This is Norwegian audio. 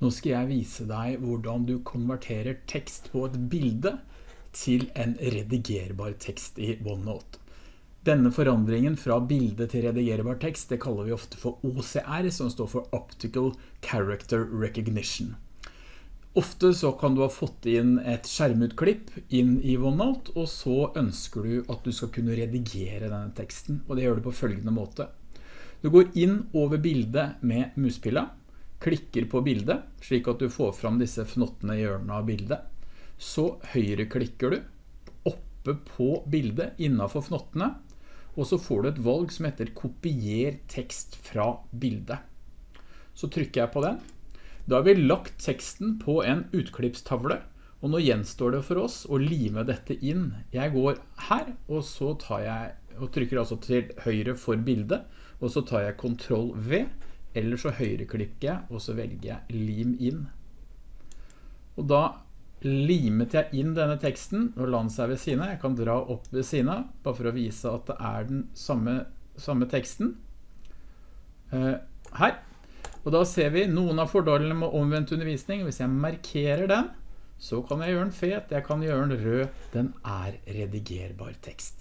Nå skal jeg vise deg hvordan du konverterer tekst på et bilde til en redigerbar tekst i OneNote. Denne forandringen fra bilde til redigerbar tekst, det kaller vi ofte for OCR, som står for Optical Character Recognition. Ofte så kan du ha fått inn et skjermutklipp inn i OneNote, og så ønsker du at du skal kunne redigere denne teksten, og det gjør du på følgende måte. Du går inn over bildet med muspilla, klikker på bildet, slik at du får fram disse fnottene i hjørnet av bildet. Så høyre klikker du oppe på bildet innenfor fnottene, og så får du et valg som heter kopier tekst fra bildet. Så trykker jeg på den. Da har vi lagt teksten på en utklippstavle, og nå gjenstår det for oss å lime dette inn. Jeg går her, og så tar jeg, og trykker altså til høyre for bildet, og så tar jeg Ctrl V, eller så høyreklikker jeg, og så velger jeg lim inn. Og da limet jeg inn denne teksten, og la den seg ved siden Jeg kan dra opp ved siden bare for å vise at det er den samme, samme teksten. Uh, her. Og da ser vi noen av fordelene med omvendt undervisning. Hvis jeg markerer den, så kan jeg gjøre den fet, jeg kan gjøre den rød. Den er redigerbar tekst.